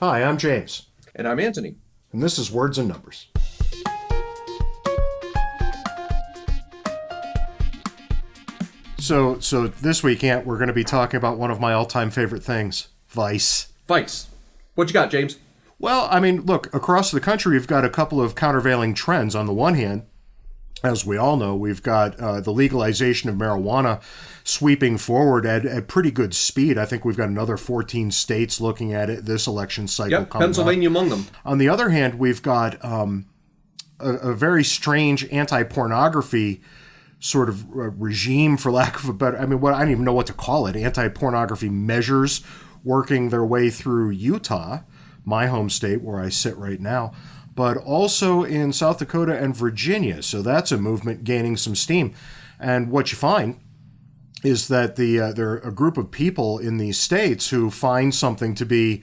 Hi, I'm James, And I'm Anthony. and this is Words and Numbers. So, so this week, Ant, we're going to be talking about one of my all-time favorite things, Vice. Vice. What you got, James? Well, I mean, look, across the country, we've got a couple of countervailing trends. On the one hand, as we all know, we've got uh, the legalization of marijuana sweeping forward at, at pretty good speed. I think we've got another 14 states looking at it this election cycle Yep, coming up. Pennsylvania among them. On the other hand, we've got um, a, a very strange anti-pornography sort of uh, regime, for lack of a better. I mean, what I don't even know what to call it. Anti-pornography measures working their way through Utah, my home state where I sit right now, but also in South Dakota and Virginia. So that's a movement gaining some steam. And what you find is that the uh, there are a group of people in these states who find something to be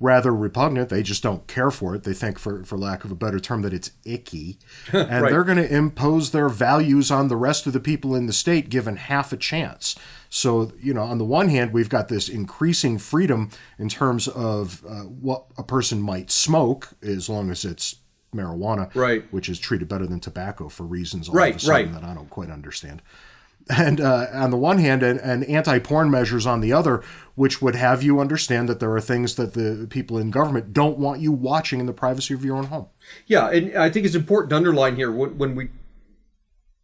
rather repugnant. They just don't care for it. They think, for for lack of a better term, that it's icky, and Right. they're going to impose their values on the rest of the people in the state, given half a chance. So you know, on the one hand, we've got this increasing freedom in terms of uh, what a person might smoke, as long as it's marijuana, Right. which is treated better than tobacco for reasons all Right, of a sudden right. that I don't quite understand and uh, on the one hand, and, and anti-porn measures on the other, which would have you understand that there are things that the people in government don't want you watching in the privacy of your own home. Yeah, and I think it's important to underline here when, when we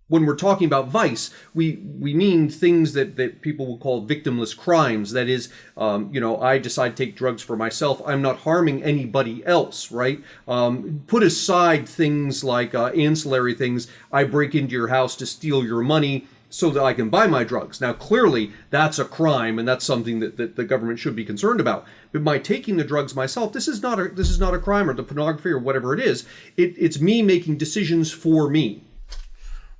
when we're talking about vice, we we mean things that, that people will call victimless crimes. That is, um, you know, I decide to take drugs for myself. I'm not harming anybody else, right? Um, put aside things like uh, ancillary things. I break into your house to steal your money so that I can buy my drugs. Now, clearly, that's a crime, and that's something that, that the government should be concerned about. But by taking the drugs myself, this is not a this is not a crime or the pornography or whatever it is. It, it's me making decisions for me.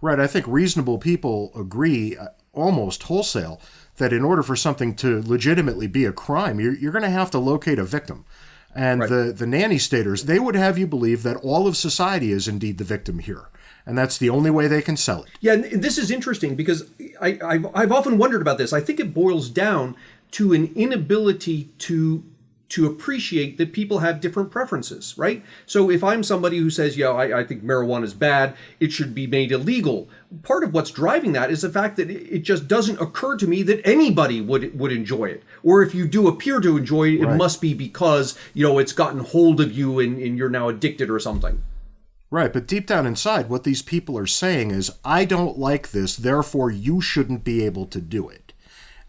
Right. I think reasonable people agree uh, almost wholesale that in order for something to legitimately be a crime, you're, you're going to have to locate a victim. And Right. the, the nanny staters, they would have you believe that all of society is indeed the victim here. And that's the only way they can sell it. Yeah, and this is interesting because I, I've, I've often wondered about this. I think it boils down to an inability to to appreciate that people have different preferences, right? So if I'm somebody who says, yeah, I, I think marijuana is bad, it should be made illegal. Part of what's driving that is the fact that it it just doesn't occur to me that anybody would would enjoy it. Or if you do appear to enjoy it, it Right. must be because, you know, it's gotten hold of you and, and you're now addicted or something. Right, but deep down inside, what these people are saying is, I don't like this, therefore you shouldn't be able to do it.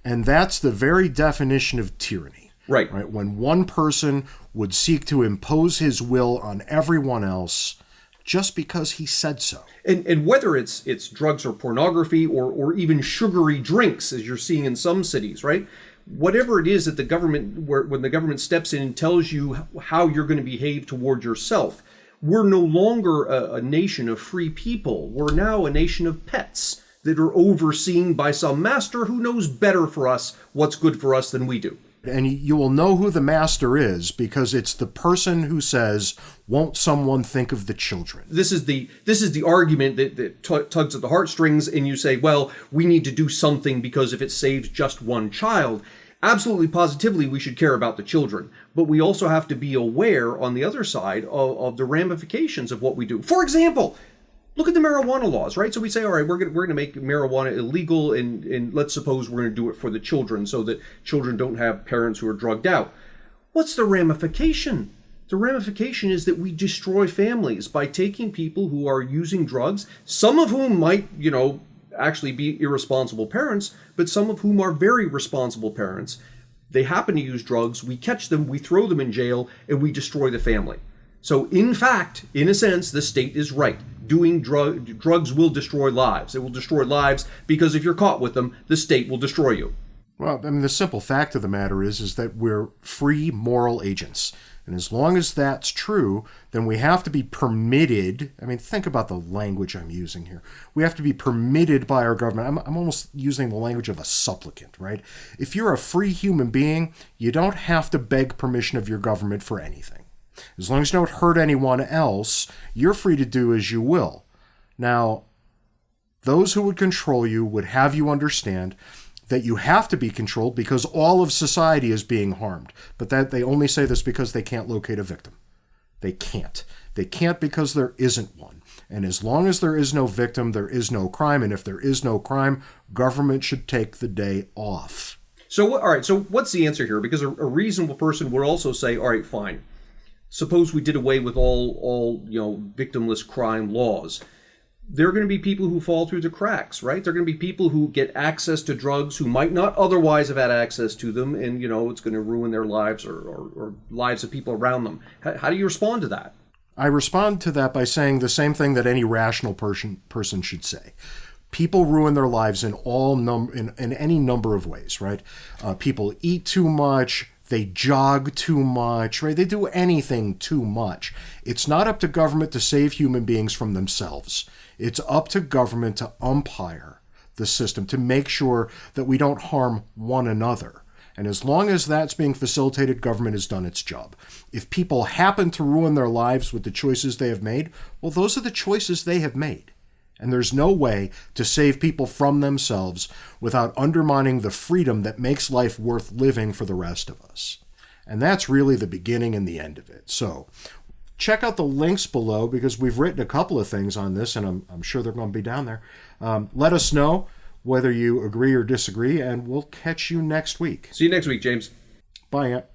And that's the very definition of tyranny. Right. Right, when one person would seek to impose his will on everyone else just because he said so. and and whether it's it's drugs or pornography or or even sugary drinks as you're seeing in some cities right whatever it is that the government where when the government steps in and tells you how you're going to behave toward yourself we're no longer a, a nation of free people we're now a nation of pets that are overseen by some master who knows better for us what's good for us than we do And you will know who the master is because it's the person who says, Won't someone think of the children? this is the this is the argument that, that tugs at the heartstrings and you say well we need to do something because if it saves just one child absolutely positively we should care about the children but we also have to be aware on the other side of, of the ramifications of what we do for example look at the marijuana laws, right? So we say, all right, we're going we're to make marijuana illegal, and and let's suppose we're going to do it for the children, so that children don't have parents who are drugged out. What's the ramification? The ramification is that we destroy families by taking people who are using drugs, some of whom might, you know, actually be irresponsible parents, but some of whom are very responsible parents. They happen to use drugs, we catch them, we throw them in jail, and we destroy the family. So, in fact, in a sense, the state is right. Doing drug drugs will destroy lives. It will destroy lives because if you're caught with them, the state will destroy you. Well, I mean, the simple fact of the matter is, is that we're free moral agents. And as long as that's true, then we have to be permitted. I mean, think about the language I'm using here. We have to be permitted by our government. I'm, I'm almost using the language of a supplicant, right? If you're a free human being, you don't have to beg permission of your government for anything. As long as you don't hurt anyone else, you're free to do as you will. Now, those who would control you would have you understand that you have to be controlled because all of society is being harmed. But that they only say this because they can't locate a victim. They can't. They can't because there isn't one. And as long as there is no victim, there is no crime. And if there is no crime, government should take the day off. So, all right. So, what's the answer here? Because a, a reasonable person would also say, all right, fine. Suppose we did away with all all you know victimless crime laws there are going to be people who fall through the cracks, right? There are going to be people who get access to drugs who might not otherwise have had access to them, and you know it's going to ruin their lives or, or, or lives of people around them. How, how, do you respond to that? I respond to that by saying the same thing that any rational person person should say. People ruin their lives in all num in, in any number of ways, right? Uh, people eat too much, they jog too much, right? They do anything too much. It's not up to government to save human beings from themselves. It's up to government to umpire the system to make sure that we don't harm one another. And as long as that's being facilitated, government has done its job. If people happen to ruin their lives with the choices they have made, well, those are the choices they have made. And there's no way to save people from themselves without undermining the freedom that makes life worth living for the rest of us. And that's really the beginning and the end of it. So, check out the links below because we've written a couple of things on this, and I'm, I'm sure they're going to be down there. Um, let us know whether you agree or disagree, and we'll catch you next week. See you next week, James. Bye, Ant.